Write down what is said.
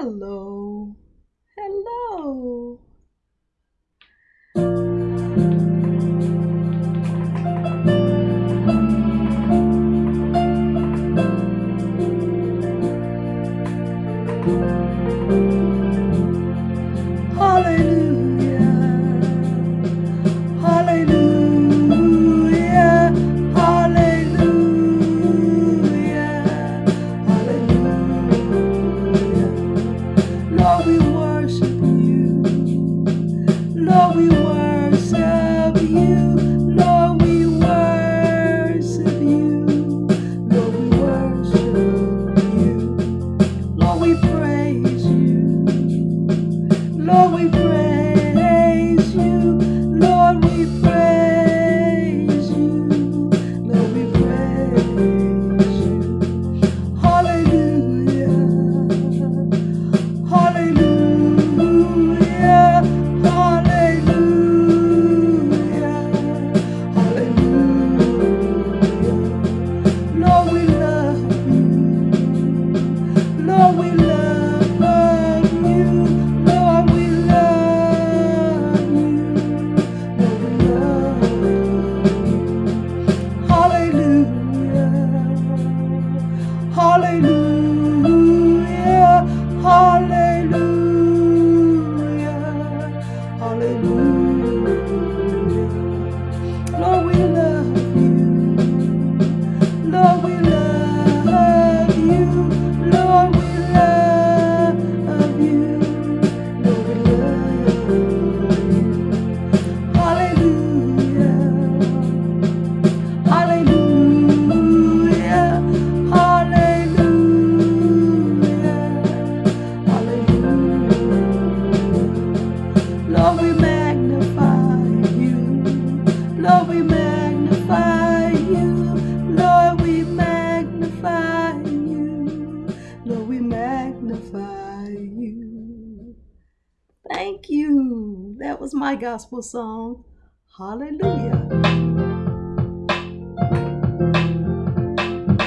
Hello. Hello. Hallelujah. you. Hallelujah. Lord, we magnify you. Lord, we magnify you. Lord, we magnify you. Lord, we magnify you. Thank you. That was my gospel song. Hallelujah.